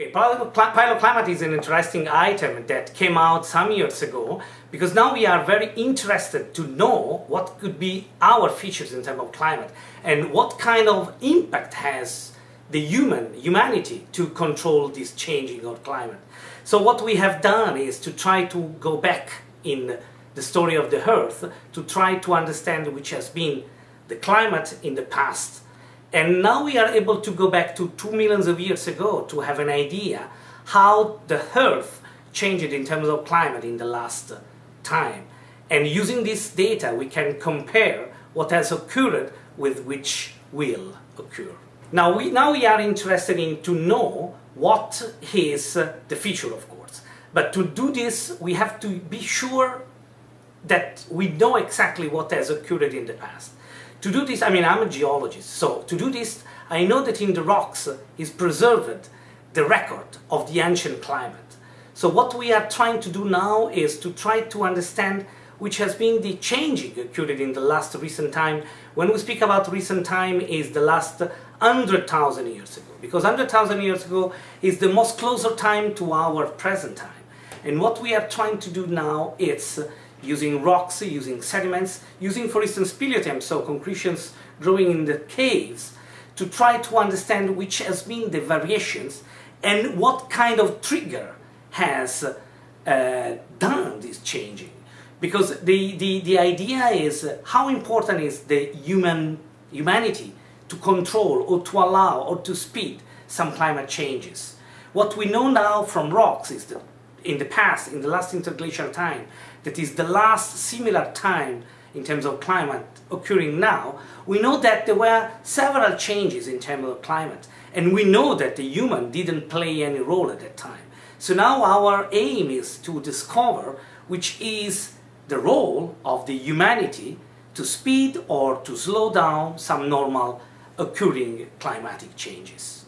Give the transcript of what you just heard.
Okay, paleoclimate is an interesting item that came out some years ago because now we are very interested to know what could be our features in terms of climate and what kind of impact has the human, humanity to control this changing of climate. So what we have done is to try to go back in the story of the Earth to try to understand which has been the climate in the past and now we are able to go back to two millions of years ago to have an idea how the Earth changed in terms of climate in the last time. And using this data, we can compare what has occurred with which will occur. Now we, now we are interested in to know what is the future, of course. But to do this, we have to be sure that we know exactly what has occurred in the past. To do this, I mean, I'm a geologist, so to do this, I know that in the rocks is preserved the record of the ancient climate. So what we are trying to do now is to try to understand which has been the changing occurred in the last recent time. When we speak about recent time is the last 100,000 years ago, because 100,000 years ago is the most closer time to our present time. And what we are trying to do now is using rocks, using sediments, using for instance speleothems, so concretions growing in the caves, to try to understand which has been the variations and what kind of trigger has uh, done this changing. Because the, the, the idea is how important is the human humanity to control or to allow or to speed some climate changes. What we know now from rocks is that in the past, in the last interglacial time, that is the last similar time in terms of climate occurring now, we know that there were several changes in terms of climate. And we know that the human didn't play any role at that time. So now our aim is to discover which is the role of the humanity to speed or to slow down some normal occurring climatic changes.